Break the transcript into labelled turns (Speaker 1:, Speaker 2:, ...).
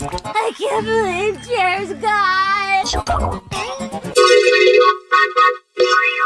Speaker 1: I can't believe Jer's gone.